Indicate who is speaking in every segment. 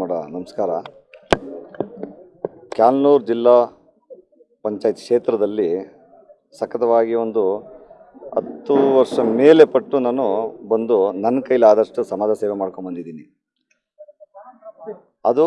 Speaker 1: ಮಠ ನಮಸ್ಕಾರ. ಕ್ಯಾಲ್ನೂರು ಜಿಲ್ಲಾ ಪಂಚಾಯತ್ ಕ್ಷೇತ್ರದಲ್ಲಿ ಸಖತವಾಗಿ ಒಂದು ಹತ್ತು ವರ್ಷ ಮೇಲೆ ಪಟ್ಟು ನಾನು ಬಂದು ನನ್ನ ಕೈಲಾದಷ್ಟು ಸಮಾಜ ಸೇವೆ ಮಾಡ್ಕೊಂಬಂದಿದ್ದೀನಿ ಅದು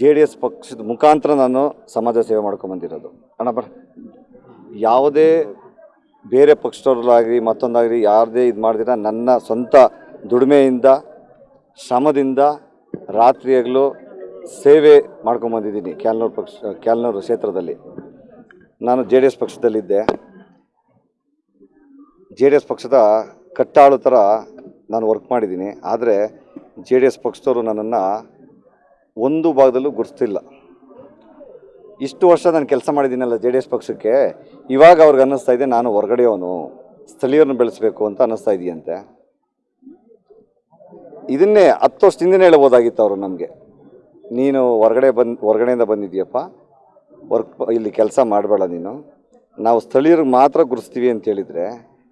Speaker 1: ಜೆ ಡಿ ಎಸ್ ಪಕ್ಷದ ಮುಖಾಂತರ ನಾನು ಸಮಾಜ ಸೇವೆ ಮಾಡ್ಕೊಂಬಂದಿರೋದು ಅಣ್ಣ, ಬರ. ಯಾವುದೇ ಬೇರೆ ಪಕ್ಷದವ್ರಲ್ಲಾಗಲಿ, ಮತ್ತೊಂದಾಗಲಿ, ಯಾರದೇ ಇದು ಮಾಡಿದಿರ ನನ್ನ ಸ್ವಂತ ದುಡಿಮೆಯಿಂದ, ಶ್ರಮದಿಂದ ರಾತ್ರಿ ಹಗಲು ಸೇವೆ ಮಾಡ್ಕೊಂಬಂದಿದ್ದೀನಿ ಕ್ಯಾಲ್ನೂರು ಪಕ್ಷ, ಕ್ಯಾಲ್ನೂರು ಕ್ಷೇತ್ರದಲ್ಲಿ. ನಾನು ಜೆ ಡಿ ಎಸ್ ಪಕ್ಷದಲ್ಲಿದ್ದೆ. ಜೆ ಡಿ ಎಸ್ ಪಕ್ಷದ ಕಟ್ಟಾಳು ಥರ ನಾನು ವರ್ಕ್ ಮಾಡಿದ್ದೀನಿ. ಆದರೆ ಜೆ ಡಿ ಎಸ್ ಪಕ್ಷದವರು ನನ್ನನ್ನು ಒಂದು ಭಾಗದಲ್ಲೂ ಗುರುತಿಲ್ಲ ಇಷ್ಟು ವರ್ಷ ನಾನು ಕೆಲಸ ಮಾಡಿದ್ದೀನಲ್ಲ ಜೆ ಡಿ ಎಸ್ ಪಕ್ಷಕ್ಕೆ. ಇವಾಗ ಅವ್ರಿಗೆ ಅನ್ನಿಸ್ತಾ ಇದೆ ನಾನು ಹೊರಗಡೆಯವನು. ಸ್ಥಳೀಯರನ್ನು ಬೆಳೆಸಬೇಕು ಅಂತ ಅನ್ನಿಸ್ತಾ ಇದೆಯಂತೆ. ಇದನ್ನೇ ಹತ್ತು ವರ್ಷದಿಂದನೇ ಹೇಳ್ಬೋದಾಗಿತ್ತು ಅವರು ನಮಗೆ. ನೀನು ಹೊರಗಡೆ ಬಂದು, ಹೊರಗಡೆಯಿಂದ ಬಂದಿದ್ದೀಯಪ್ಪ ವರ್ಕ್ ಇಲ್ಲಿ ಕೆಲಸ ಮಾಡಬೇಡ ನೀನು. ನಾವು ಸ್ಥಳೀಯರಿಗೆ ಮಾತ್ರ ಗುರುಸ್ತೀವಿ ಅಂತ ಹೇಳಿದರೆ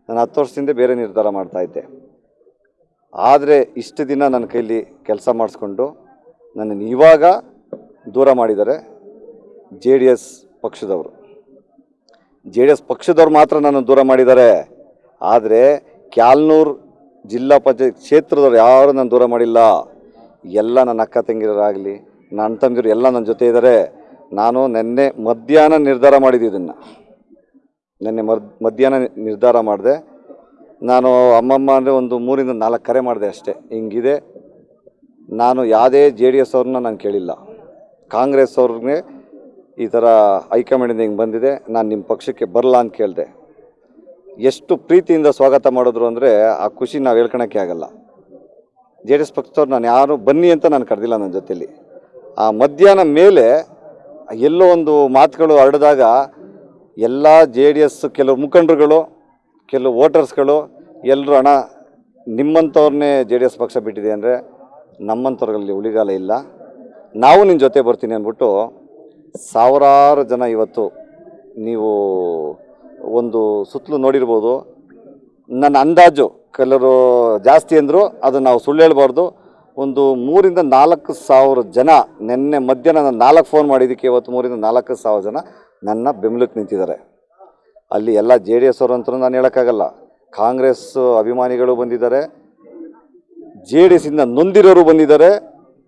Speaker 1: ನಾನು ಹತ್ತು ವರ್ಷದಿಂದ ಬೇರೆ ನಿರ್ಧಾರ ಮಾಡ್ತಾಯಿದ್ದೆ ಆದರೆ ಇಷ್ಟು ದಿನ ನನ್ನ ಕೈಲಿ ಕೆಲಸ ಮಾಡಿಸ್ಕೊಂಡು ನನ್ನನ್ನು ಇವಾಗ ದೂರ ಮಾಡಿದ್ದಾರೆ ಜೆ ಡಿ ಎಸ್ ಪಕ್ಷದವರು. ಜೆ ಡಿ ಎಸ್ ಪಕ್ಷದವ್ರು ಮಾತ್ರ ನನ್ನನ್ನು ದೂರ ಮಾಡಿದ್ದಾರೆ. ಆದರೆ ಕ್ಯಾಲ್ನೂರು ಜಿಲ್ಲಾ ಪಂಚಾಯತ್ ಕ್ಷೇತ್ರದವ್ರು ಯಾರು ನಾನು ದೂರ ಮಾಡಿಲ್ಲ. ಎಲ್ಲ ನನ್ನ ಅಕ್ಕ ತಂಗಿಯರಾಗಲಿ ನನ್ನ ತಂಗಿಯರು ಎಲ್ಲ ನನ್ನ ಜೊತೆ ಇದ್ದಾರೆ ನಾನು ನಿನ್ನೆ ಮಧ್ಯಾಹ್ನ ನಿರ್ಧಾರ ಮಾಡಿದ್ದು ಇದನ್ನು. ನಿನ್ನೆ ಮಧ್ಯಾಹ್ನ ನಿರ್ಧಾರ ಮಾಡಿದೆ. ನಾನು ಅಮ್ಮಮ್ಮ ಅಂದರೆ ಒಂದು ಮೂರಿಂದ ನಾಲ್ಕು ಕರೆ ಮಾಡಿದೆ ಅಷ್ಟೇ. ಹಿಂಗಿದೆ, ನಾನು ಯಾವುದೇ ಜೆ ಡಿ ಎಸ್ ಅವ್ರನ್ನ ನಾನು ಕೇಳಿಲ್ಲ. ಕಾಂಗ್ರೆಸ್ ಅವ್ರಿಗೆ ಈ ಥರ ಹೈಕಮಾಂಡಿಂದ ಹಿಂಗೆ ಬಂದಿದೆ. ನಾನು ನಿಮ್ಮ ಪಕ್ಷಕ್ಕೆ ಬರಲ್ಲ ಅಂತ ಕೇಳಿದೆ. ಎಷ್ಟು ಪ್ರೀತಿಯಿಂದ ಸ್ವಾಗತ ಮಾಡಿದ್ರು ಅಂದರೆ ಆ ಖುಷಿ ನಾವು ಹೇಳ್ಕೊಳಕ್ಕೆ ಆಗಲ್ಲ. ಜೆ ಡಿ ಎಸ್ ಪಕ್ಷದವ್ರು ನಾನು ಯಾರು ಬನ್ನಿ ಅಂತ ನಾನು ಕರೆದಿಲ್ಲ ನನ್ನ ಜೊತೆಯಲ್ಲಿ ಆ ಮಧ್ಯಾಹ್ನ ಮೇಲೆ ಎಲ್ಲೋ ಒಂದು ಮಾತುಗಳು ಹರಡಿದಾಗ ಎಲ್ಲ ಜೆ ಡಿ ಎಸ್ ಕೆಲವು ಮುಖಂಡರುಗಳು, ಕೆಲವು ವೋಟರ್ಸ್ಗಳು ಎಲ್ಲರೂ ಹಣ ನಿಮ್ಮಂಥವ್ರನ್ನೇ ಜೆ ಡಿ ಎಸ್ ಪಕ್ಷ ಬಿಟ್ಟಿದೆ ಅಂದರೆ ನಮ್ಮಂಥವ್ರಲ್ಲಿ ಉಳಿಗಾಲ ಇಲ್ಲ. ನಾವು ನಿನ್ನ ಜೊತೆ ಬರ್ತೀನಿ ಅಂದ್ಬಿಟ್ಟು ಸಾವಿರಾರು ಜನ ಇವತ್ತು ನೀವು ಒಂದು ಸುತ್ತಲೂ ನೋಡಿರ್ಬೋದು. ನನ್ನ ಅಂದಾಜು ಕೆಲವರು ಜಾಸ್ತಿ ಅಂದರು ಅದು ನಾವು ಸುಳ್ಳು ಹೇಳ್ಬಾರ್ದು. ಒಂದು ಮೂರಿಂದ ನಾಲ್ಕು ಸಾವಿರ ಜನ ನಿನ್ನೆ ಮಧ್ಯಾಹ್ನ ನಾನು ನಾಲ್ಕು ಫೋನ್ ಮಾಡಿದ್ದಕ್ಕೆ ಇವತ್ತು ಮೂರಿಂದ ನಾಲ್ಕು ಸಾವಿರ ಜನ ನನ್ನ ಬೆಂಬಲಕ್ಕೆ ನಿಂತಿದ್ದಾರೆ. ಅಲ್ಲಿ ಎಲ್ಲ ಜೆ ಡಿ ಎಸ್ ಅವರು ಅಂತ ನಾನು ಹೇಳೋಕ್ಕಾಗಲ್ಲ. ಕಾಂಗ್ರೆಸ್ ಅಭಿಮಾನಿಗಳು ಬಂದಿದ್ದಾರೆ. ಜೆ ಡಿ ಎಸ್ಸಿಂದ ನೊಂದಿರೋರು ಬಂದಿದ್ದಾರೆ.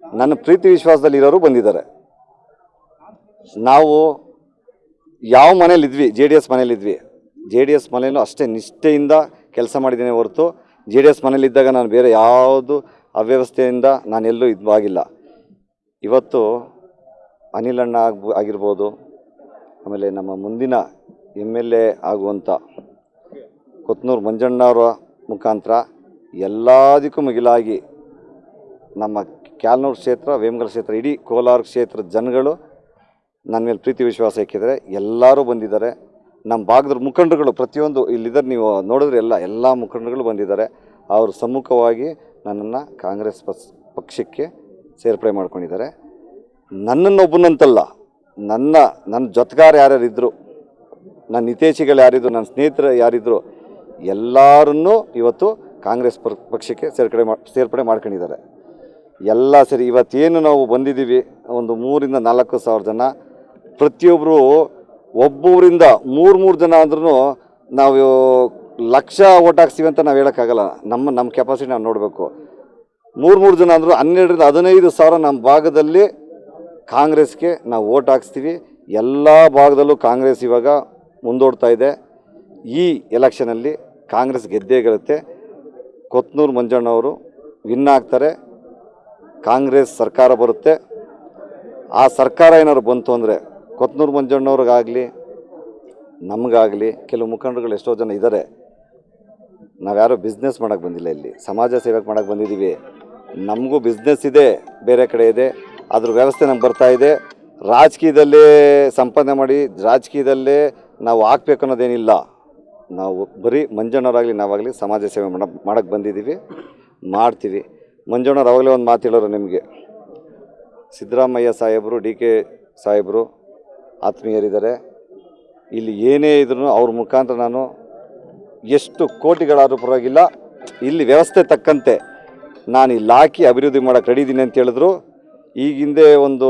Speaker 1: ನನ್ನ ಪ್ರೀತಿ ವಿಶ್ವಾಸದಲ್ಲಿರೋರು ಬಂದಿದ್ದಾರೆ. ನಾವು ಯಾವ ಮನೇಲಿದ್ವಿ ಜೆ ಡಿ ಎಸ್ ಮನೇಲಿದ್ವಿ ಜೆ ಡಿ ಎಸ್ ಮನೇಲೂ ಅಷ್ಟೇ ನಿಷ್ಠೆಯಿಂದ ಕೆಲಸ ಮಾಡಿದ್ದೇನೆ ಹೊರತು ಜೆ ಡಿ ಎಸ್ ಮನೇಲಿದ್ದಾಗ ನಾನು ಬೇರೆ ಯಾವುದು ಅವ್ಯವಸ್ಥೆಯಿಂದ ನಾನೆಲ್ಲೂ ಇದು ಆಗಿಲ್ಲ. ಇವತ್ತು ಅನಿಲಣ್ಣ ಆಗ್ಬ, ಆಗಿರ್ಬೋದು, ಆಮೇಲೆ ನಮ್ಮ ಮುಂದಿನ ಎಂ ಎಲ್ ಎ ಆಗುವಂಥ ಕೊತ್ನೂರು ಮಂಜಣ್ಣವರ ಮುಖಾಂತರ ಎಲ್ಲದಕ್ಕೂ ಮಿಗಿಲಾಗಿ ನಮ್ಮ ಕ್ಯಾಲ್ನೂರು ಕ್ಷೇತ್ರ, ವೇಮಗಲ್ ಕ್ಷೇತ್ರ, ಇಡೀ ಕೋಲಾರ ಕ್ಷೇತ್ರದ ಜನಗಳು ನನ್ನ ಮೇಲೆ ಪ್ರೀತಿ ವಿಶ್ವಾಸ ಇಕ್ಕಿದರೆ ಎಲ್ಲರೂ ಬಂದಿದ್ದಾರೆ. ನಮ್ಮ ಭಾಗದ ಮುಖಂಡರುಗಳು ಪ್ರತಿಯೊಂದು ಇಲ್ಲಿದ್ದಾರೆ ನೀವು ನೋಡಿದ್ರೆ ಎಲ್ಲ ಎಲ್ಲ ಮುಖಂಡರುಗಳು ಬಂದಿದ್ದಾರೆ. ಅವರು ಸಮ್ಮುಖವಾಗಿ ನನ್ನನ್ನು ಕಾಂಗ್ರೆಸ್ ಪಕ್ಷಕ್ಕೆ ಸೇರ್ಪಡೆ ಮಾಡ್ಕೊಂಡಿದ್ದಾರೆ. ನನ್ನನ್ನೊಬ್ಬನಂತಲ್ಲ, ನನ್ನ ನನ್ನ ಜೊತೆಗಾರ ಯಾರ್ಯಾರು ಇದ್ದರು ನನ್ನ ಹಿತೇಶಿಗಳು ಯಾರಿದ್ರು ನನ್ನ ಸ್ನೇಹಿತರು ಯಾರಿದ್ರು, ಎಲ್ಲರನ್ನೂ ಇವತ್ತು ಕಾಂಗ್ರೆಸ್ ಪಕ್ಷಕ್ಕೆ ಸೇರ್ಪಡೆ ಮಾಡಿ ಸೇರ್ಪಡೆ ಮಾಡ್ಕೊಂಡಿದ್ದಾರೆ. ಎಲ್ಲ ಸರಿ ಇವತ್ತೇನು ನಾವು ಬಂದಿದ್ದೀವಿ, ಒಂದು ಮೂರಿಂದ ನಾಲ್ಕು ಸಾವಿರ ಜನ ಪ್ರತಿಯೊಬ್ಬರು ಒಬ್ಬೊಬ್ಬರಿಂದ ಮೂರು ಮೂರು ಜನ ಅಂದ್ರೂ ನಾವು ಲಕ್ಷ ಓಟ್ ಹಾಕ್ಸ್ತೀವಿ ಅಂತ ನಾವು ಹೇಳೋಕ್ಕಾಗಲ್ಲ. ನಮ್ಮ ನಮ್ಮ ಕೆಪಾಸಿಟಿ ನಾವು ನೋಡಬೇಕು. ಮೂರು ಮೂರು ಜನ ಅಂದರು ಹನ್ನೆರಡರಿಂದ ಹದಿನೈದು ಸಾವಿರ ನಮ್ಮ ಭಾಗದಲ್ಲಿ ಕಾಂಗ್ರೆಸ್ಗೆ ನಾವು ಓಟ್ ಹಾಕ್ಸ್ತೀವಿ. ಎಲ್ಲ ಭಾಗದಲ್ಲೂ ಕಾಂಗ್ರೆಸ್ ಇವಾಗ ಮುಂದೋಡ್ತಾ ಇದೆ. ಈ ಎಲೆಕ್ಷನಲ್ಲಿ ಕಾಂಗ್ರೆಸ್ ಗೆದ್ದೇ ಗೆಲ್ಲುತ್ತೆ. ಕೊತ್ನೂರು ಮಂಜಣ್ಣವರು ವಿನ್ ಆಗ್ತಾರೆ. ಕಾಂಗ್ರೆಸ್ ಸರ್ಕಾರ ಬರುತ್ತೆ. ಆ ಸರ್ಕಾರ ಏನಾದ್ರು ಬಂತು ಅಂದರೆ ಕೊತ್ನೂರು ಮಂಜಣ್ಣವ್ರಿಗಾಗಲಿ, ನಮಗಾಗಲಿ ಕೆಲವು ಮುಖಂಡರುಗಳು ಎಷ್ಟೋ ಜನ ಇದ್ದಾರೆ. ನಾವ್ಯಾರೋ ಬಿಸ್ನೆಸ್ ಮಾಡೋಕ್ಕೆ ಬಂದಿಲ್ಲ ಇಲ್ಲಿ. ಸಮಾಜ ಸೇವೆಗೆ ಮಾಡೋಕೆ ಬಂದಿದ್ದೀವಿ ನಮಗೂ ಬಿಸ್ನೆಸ್ ಇದೆ, ಬೇರೆ ಕಡೆ ಇದೆ. ಅದ್ರ ವ್ಯವಸ್ಥೆ ನಮ್ಗೆ ಬರ್ತಾ ಇದೆ. ರಾಜಕೀಯದಲ್ಲೇ ಸಂಪಾದನೆ ಮಾಡಿ, ರಾಜಕೀಯದಲ್ಲೇ ನಾವು ಹಾಕ್ಬೇಕು ಅನ್ನೋದೇನಿಲ್ಲ. ನಾವು ಬರೀ ಮಂಜಣ್ಣವರಾಗಲಿ, ನಾವಾಗಲಿ ಸಮಾಜ ಸೇವೆ ಮಾಡ ಮಾಡೋಕ್ಕೆ ಬಂದಿದ್ದೀವಿ ಮಾಡ್ತೀವಿ. ಮಂಜಣ್ಣವ್ರು ಅವಾಗಲೇ ಒಂದು ಮಾತು ಹೇಳೋರು ನಿಮಗೆ. ಸಿದ್ದರಾಮಯ್ಯ ಸಾಹೇಬರು, ಡಿ ಕೆ ಸಾಹೇಬರು ಆತ್ಮೀಯರಿದ್ದಾರೆ. ಇಲ್ಲಿ ಏನೇ ಇದ್ರೂ ಅವ್ರ ಮುಖಾಂತರ ನಾನು ಎಷ್ಟು ಕೋಟಿಗಳಾದರೂ ಪರವಾಗಿಲ್ಲ. ಇಲ್ಲಿ ವ್ಯವಸ್ಥೆ ತಕ್ಕಂತೆ ನಾನು ಇಲ್ಲಿ ಹಾಕಿ ಅಭಿವೃದ್ಧಿ ಮಾಡೋಕ್ಕೆ ರೆಡಿ ಇದ್ದೀನಿ ಅಂತ ಹೇಳಿದ್ರು. ಈಗ ಹಿಂದೆ ಒಂದು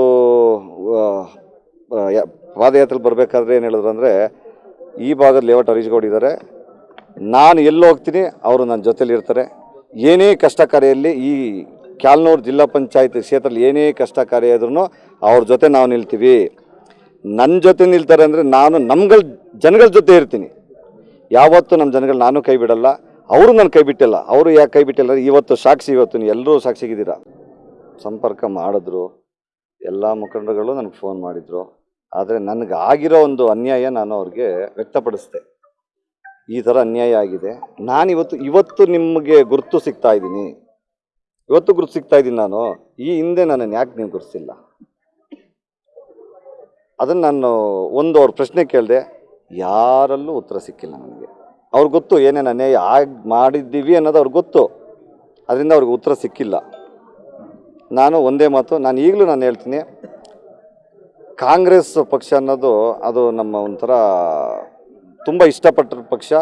Speaker 1: ಆ, ಆ, ಪಾದಯಾತ್ರೆ ಬರಬೇಕಾದ್ರೆ ಏನು ಹೇಳಿದ್ರು ಅಂದರೆ ಈ ಭಾಗದ ಲೇಔಟ್ ಹರೀಶ್ಗೌಡ್ ನಾನು ಎಲ್ಲಿ ಹೋಗ್ತೀನಿ ಅವರು ನನ್ನ ಜೊತೆಯಲ್ಲಿ ಇರ್ತಾರೆ. ಏನೇ ಕಷ್ಟ ಕಾರ್ಯಲ್ಲಿ ಈ ಕ್ಯಾಲ್ನೂರು ಜಿಲ್ಲಾ ಪಂಚಾಯತ್ ಕ್ಷೇತ್ರದಲ್ಲಿ ಏನೇ ಕಷ್ಟ ಕಾರ್ಯ ಅವ್ರ ಜೊತೆ ನಾವು ನಿಲ್ತೀವಿ. ನನ್ನ ಜೊತೆ ನಿಲ್ತಾರೆ ಅಂದರೆ ನಾನು ನಮ್ಗಳ ಜನಗಳ ಜೊತೆ ಇರ್ತೀನಿ. ಯಾವತ್ತೂ ನಮ್ಮ ಜನಗಳು ನಾನು ಕೈ ಬಿಡಲ್ಲ, ಅವರು ನನ್ನ ಕೈ ಬಿಟ್ಟಿಲ್ಲ, ಅವರು ಯಾಕೆ ಕೈ ಬಿಟ್ಟಿಲ್ಲ ಇವತ್ತು ಸಾಕ್ಷಿ, ಇವತ್ತು ನೀವು ಎಲ್ಲರೂ ಸಾಕ್ಷಿಗಿದ್ದೀರಾ ಸಂಪರ್ಕ ಮಾಡಿದ್ರು, ಎಲ್ಲ ಮುಖಂಡರುಗಳು ನನಗೆ ಫೋನ್ ಮಾಡಿದರು, ಆದರೆ ನನಗೆ ಆಗಿರೋ ಒಂದು ಅನ್ಯಾಯ ನಾನು ಅವ್ರಿಗೆ ವ್ಯಕ್ತಪಡಿಸಿದೆ. ಈ ಥರ ಅನ್ಯಾಯ ಆಗಿದೆ. ನಾನು ಇವತ್ತು ಇವತ್ತು ನಿಮಗೆ ಗುರುತು ಸಿಗ್ತಾ ಇದ್ದೀನಿ. ಇವತ್ತು ಗುರುತು ಸಿಗ್ತಾ ಇದ್ದೀನಿ ನಾನು. ಈ ಹಿಂದೆ ನನ್ನನ್ನು ಯಾಕೆ ನೀವು ಗುರುತಿಸಿಲ್ಲ. ಅದನ್ನು ನಾನು ಒಂದು ಅವ್ರ ಪ್ರಶ್ನೆ ಕೇಳಿದೆ, ಯಾರಲ್ಲೂ ಉತ್ತರ ಸಿಕ್ಕಿಲ್ಲ ನನಗೆ. ಅವ್ರಿಗೆ ಗೊತ್ತು ಏನೇನು ಅನ್ಯಾಯ ಆಗಿ ಮಾಡಿದ್ದೀವಿ ಅನ್ನೋದು ಅವ್ರಿಗೆ ಗೊತ್ತು. ಅದರಿಂದ ಅವ್ರಿಗೆ ಉತ್ತರ ಸಿಕ್ಕಿಲ್ಲ. ನಾನು ಒಂದೇ ಮಾತು, ನಾನು ಈಗಲೂ ನಾನು ಹೇಳ್ತೀನಿ, ಕಾಂಗ್ರೆಸ್ ಪಕ್ಷ ಅನ್ನೋದು ಅದು ನಮ್ಮ ಒಂಥರ ತುಂಬ ಇಷ್ಟಪಟ್ಟ ಪಕ್ಷ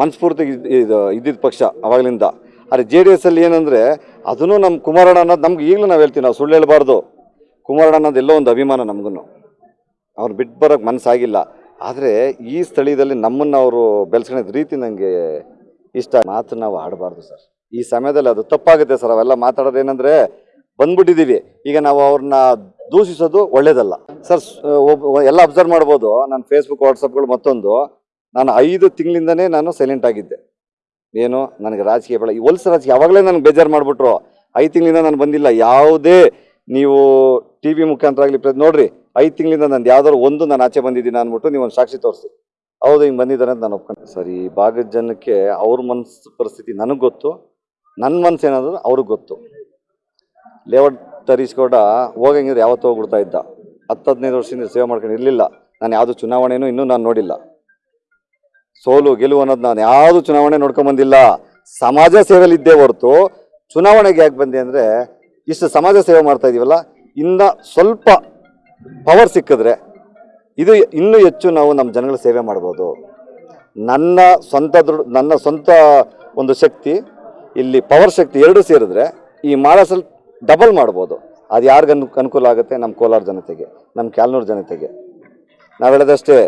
Speaker 1: ಮನಸ್ಫೂರ್ತಿ ಇದು ಇದ್ದಿದ್ದ ಪಕ್ಷ ಅವಾಗಲಿಂದ. ಆದರೆ ಜೆ ಡಿ ಎಸ್ ಅಲ್ಲಿ ಏನಂದರೆ ಅದನ್ನು ನಮ್ಮ ಕುಮಾರಣ್ಣ ಅನ್ನೋದು ನಮ್ಗೆ ಈಗಲೂ ನಾವು ಹೇಳ್ತೀವಿ, ನಾವು ಸುಳ್ಳು ಹೇಳ್ಬಾರ್ದು. ಕುಮಾರಣ್ಣ ಅನ್ನೋದು ಎಲ್ಲೋ ಒಂದು ಅಭಿಮಾನ ನಮಗೂ ಅವ್ರು ಬಿಟ್ಟು ಬರೋಕ್ಕೆ ಮನಸ್ಸಾಗಿಲ್ಲ. ಆದರೆ ಈ ಸ್ಥಳೀಯದಲ್ಲಿ ನಮ್ಮನ್ನು ಅವರು ಬೆಳೆಸ್ಕೊಂಡಿದ್ದ ರೀತಿ ನನಗೆ ಇಷ್ಟ. ಮಾತು ನಾವು ಆಡಬಾರ್ದು ಸರ್. ಈ ಸಮಯದಲ್ಲಿ ಅದು ತಪ್ಪಾಗುತ್ತೆ ಸರ್. ಅವೆಲ್ಲ ಮಾತಾಡೋದು ಏನಂದರೆ ಬಂದ್ಬಿಟ್ಟಿದ್ದೀವಿ. ಈಗ ನಾವು ಅವ್ರನ್ನ ದೂಷಿಸೋದು ಒಳ್ಳೇದಲ್ಲ. ಸರ್ ಒಬ್ಬ ಎಲ್ಲ ಅಬ್ಸರ್ವ್ ಮಾಡ್ಬೋದು. ನಾನು ಫೇಸ್ಬುಕ್ ವಾಟ್ಸಪ್ಗಳು ಮತ್ತೊಂದು. ನಾನು ಐದು ತಿಂಗಳಿಂದನೇ ನಾನು ಸೈಲೆಂಟ್ ಆಗಿದ್ದೆ. ಏನು? ನನಗೆ ರಾಜಕೀಯ ಬೇಡ. ಈ ಹೊಲ್ಸ ರಾಜಕೀಯ ಯಾವಾಗಲೇ ನನಗೆ ಬೇಜಾರು ಮಾಡಿಬಿಟ್ರು. ಐದು ತಿಂಗಳಿಂದ ನಾನು ಬಂದಿಲ್ಲ. ಯಾವುದೇ ನೀವು ಟಿ ವಿ ಮುಖಾಂತರ ಆಗಲಿ ನೋಡ್ರಿ. ಐದು ತಿಂಗಳಿಂದ ನಂದು ಯಾವ್ದಾದ್ರು ಒಂದು ನಾನು ಆಚೆ ಬಂದಿದ್ದೀನಿ ಅಂದ್ಬಿಟ್ಟು ನೀವು ಒಂದು ಸಾಕ್ಷಿ ತೋರಿಸಿ. ಹೌದು, ಹಿಂಗೆ ಬಂದಿದ್ದಾರೆ ಅಂತ ನಾನು ಒಪ್ಕೊಂಡೆ. ಸರ್, ಈ ಭಾಗದ ಜನಕ್ಕೆ ಅವ್ರ ಮನಸ್ಸು ಪರಿಸ್ಥಿತಿ ನನಗೆ ಗೊತ್ತು ನನ್ನ ಮನಸ್ಸು ಏನಾದ್ರು ಅವ್ರಿಗೆ ಗೊತ್ತು. ಲೇಔಟ್ ತರಿಸ್ಕೊಡ ಹೋಗಂಗಿದ್ರೆ ಯಾವತ್ತು ಹೋಗ್ಬಿಡ್ತಾ ಇದ್ದ. ಹತ್ತು ಹದಿನೈದು ವರ್ಷದಿಂದ ಸೇವೆ ಮಾಡ್ಕೊಂಡು ಇರಲಿಲ್ಲ. ನಾನು ಯಾವುದು ಚುನಾವಣೆನೂ ಇನ್ನೂ ನಾನು ನೋಡಿಲ್ಲ. ಸೋಲು, ಗೆಲುವು ಅನ್ನೋದು ನಾನು ಯಾವುದು ಚುನಾವಣೆ ನೋಡ್ಕೊಂಬಂದಿಲ್ಲ ಸಮಾಜ ಸೇವೆಯಲ್ಲಿ ಇದ್ದೇ ಹೊರತು ಚುನಾವಣೆಗೆ ಯಾಕೆ ಬಂದೆ ಅಂದರೆ ಇಷ್ಟು ಸಮಾಜ ಸೇವೆ ಮಾಡ್ತಾ ಇದೀವಲ್ಲ, ಇನ್ನು ಸ್ವಲ್ಪ ಪವರ್ ಸಿಕ್ಕಿದ್ರೆ ಇದು ಇನ್ನೂ ಹೆಚ್ಚು ನಾವು ನಮ್ಮ ಜನಗಳ ಸೇವೆ ಮಾಡ್ಬೋದು. ನನ್ನ ಸ್ವಂತ ದೃಢ ನನ್ನ ಸ್ವಂತ ಒಂದು ಶಕ್ತಿ, ಇಲ್ಲಿ ಪವರ್ ಶಕ್ತಿ ಎರಡು ಸೇರಿದ್ರೆ ಈ ಮಾಳಸಲ್ಲಿ ಡಬಲ್ ಮಾಡ್ಬೋದು. ಅದು ಯಾರಿಗನ್ ಅನುಕೂಲ ಆಗುತ್ತೆ? ನಮ್ಮ ಕೋಲಾರ ಜನತೆಗೆ, ನಮ್ಮ ಕ್ಯಾಲ್ನೂರು ಜನತೆಗೆ. ನಾವು ಹೇಳೋದಷ್ಟೇ,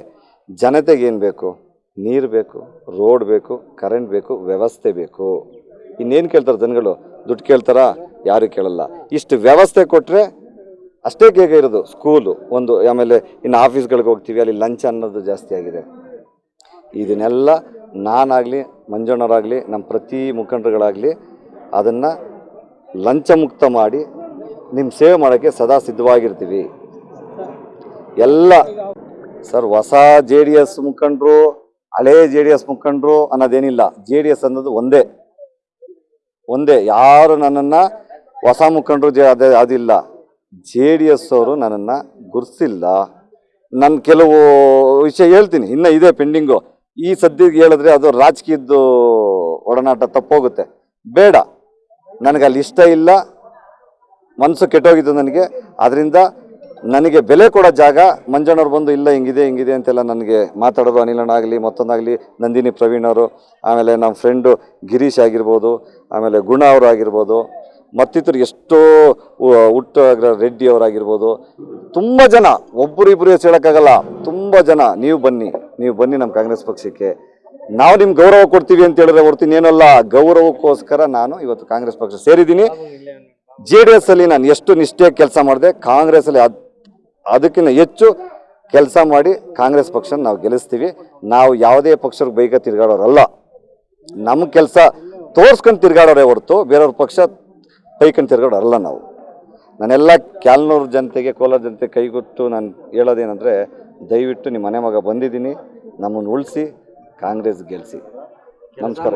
Speaker 1: ಜನತೆಗೆ ಏನು ಬೇಕು? ನೀರು ಬೇಕು ರೋಡ್ ಬೇಕು ಕರೆಂಟ್ ಬೇಕು, ವ್ಯವಸ್ಥೆ ಬೇಕು. ಇನ್ನೇನು ಕೇಳ್ತಾರೆ ಜನಗಳು? ದುಡ್ಡು ಕೇಳ್ತಾರಾ? ಯಾರು ಕೇಳಲ್ಲ. ಇಷ್ಟು ವ್ಯವಸ್ಥೆ ಕೊಟ್ಟರೆ ಅಷ್ಟೇ ಬೇಗ ಇರೋದು. ಸ್ಕೂಲು ಒಂದು, ಆಮೇಲೆ ಇನ್ನು ಆಫೀಸ್ಗಳಿಗೆ ಹೋಗ್ತೀವಿ, ಅಲ್ಲಿ ಲಂಚ್ ಅನ್ನೋದು ಜಾಸ್ತಿ ಆಗಿದೆ. ಇದನ್ನೆಲ್ಲ ನಾನಾಗಲಿ ಮಂಜಣ್ಣವರಾಗಲಿ ನಮ್ಮ ಪ್ರತಿ ಮುಖಂಡರುಗಳಾಗಲಿ ಅದನ್ನು ಲಂಚ ಮುಕ್ತ ಮಾಡಿ ನಿಮ್ಮ ಸೇವೆ ಮಾಡೋಕ್ಕೆ ಸದಾ ಸಿದ್ಧವಾಗಿರ್ತೀವಿ. ಎಲ್ಲ ಸರ್ ಹೊಸ ಜೆ ಡಿ ಎಸ್ ಮುಖಂಡರು, ಹಳೇ ಜೆ ಡಿ ಎಸ್ ಮುಖಂಡರು ಅನ್ನೋದೇನಿಲ್ಲ. ಜೆ ಡಿ ಎಸ್ ಅನ್ನೋದು ಒಂದೇ. ಒಂದೇ. ಯಾರು ನನ್ನನ್ನು ಹೊಸ ಮುಖಂಡರು ಅದೇ, ಅದಿಲ್ಲ. ಜೆ ಡಿ ಎಸ್ ಅವರು ನನ್ನನ್ನು ಗುರ್ಸಿಲ್ಲ. ನಾನು ಕೆಲವು ವಿಷಯ ಹೇಳ್ತೀನಿ. ಇನ್ನೂ ಇದೆ ಪೆಂಡಿಂಗು ಈ ಸದ್ಯಕ್ಕೆ ಹೇಳಿದ್ರೆ ಅದು ರಾಜಕೀಯದ್ದು ಒಡನಾಟ ತಪ್ಪೋಗುತ್ತೆ. ಬೇಡ. ನನಗೆ ಅಲ್ಲಿ ಇಷ್ಟ ಇಲ್ಲ. ಮನಸ್ಸು ಕೆಟ್ಟೋಗಿದ್ದು ನನಗೆ. ಅದರಿಂದ ನನಗೆ ಬೆಲೆ ಕೊಡೋ ಜಾಗ ಮಂಜಣ್ಣವ್ರು ಬಂದು ಇಲ್ಲ, ಹಿಂಗಿದೆ ಹಿಂಗಿದೆ ಅಂತೆಲ್ಲ ನನಗೆ ಮಾತಾಡೋದು ಅನಿಲಣ್ಣ ಆಗಲಿ, ಮತ್ತೊಂದಾಗಲಿ ನಂದಿನಿ ಪ್ರವೀಣ್ ಅವರು, ಆಮೇಲೆ ನಮ್ಮ ಫ್ರೆಂಡು ಗಿರೀಶ್ ಆಗಿರ್ಬೋದು, ಆಮೇಲೆ ಗುಣ ಅವರು ಆಗಿರ್ಬೋದು. ಮತ್ತಿತರು ಎಷ್ಟೋ ಹುಟ್ಟ ರೆಡ್ಡಿ ಅವರಾಗಿರ್ಬೋದು. ತುಂಬ ಜನ ಒಬ್ಬರು ಇಬ್ಬರು ಹೇಳೋಕ್ಕಾಗಲ್ಲ. ತುಂಬ ಜನ, ನೀವು ಬನ್ನಿ ನೀವು ಬನ್ನಿ ನಮ್ಮ ಕಾಂಗ್ರೆಸ್ ಪಕ್ಷಕ್ಕೆ. ನಾವು ನಿಮ್ಗೆ ಗೌರವ ಕೊಡ್ತೀವಿ ಅಂತ ಹೇಳಿದ್ರೆ ಹೊರ್ತು ಏನಲ್ಲ ಗೌರವಕ್ಕೋಸ್ಕರ ನಾನು ಇವತ್ತು ಕಾಂಗ್ರೆಸ್ ಪಕ್ಷ ಸೇರಿದ್ದೀನಿ. ಜೆ ಡಿ ಎಸ್ ಅಲ್ಲಿ ನಾನು ಎಷ್ಟು ನಿಷ್ಠೆ ಕೆಲಸ ಮಾಡಿದೆ, ಕಾಂಗ್ರೆಸ್ ಅಲ್ಲಿ ಅದಕ್ಕಿಂತ ಹೆಚ್ಚು ಕೆಲಸ ಮಾಡಿ ಕಾಂಗ್ರೆಸ್ ಪಕ್ಷ ನಾವು ಗೆಲ್ಲಿಸ್ತೀವಿ. ನಾವು ಯಾವುದೇ ಪಕ್ಷಕ್ಕೆ ಬೈಕ ತಿರ್ಗಾಡೋರಲ್ಲ. ನಮ್ಮ ಕೆಲಸ ತೋರ್ಸ್ಕೊಂಡು ತಿರ್ಗಾಡೋರೇ ಹೊರತು, ಬೇರೆಯವ್ರ ಪಕ್ಷ ಬೈಕೊಂಡು ತಿರ್ಗಾಡೋರಲ್ಲ ನಾವು. ನಾನೆಲ್ಲ ಕ್ಯಾಲ್ನೂರು ಜನತೆಗೆ, ಕೋಲಾರ ಜನತೆ ಕೈಗೊತ್ತು ನಾನು ಹೇಳೋದೇನೆಂದರೆ, ದಯವಿಟ್ಟು ನಿಮ್ಮ ಮನೆ ಮಗ ಬಂದಿದ್ದೀನಿ, ನಮ್ಮನ್ನು ಉಳಿಸಿ, ಕಾಂಗ್ರೆಸ್ ಗೆಲ್ಲಿಸಿ ನಮಸ್ಕಾರ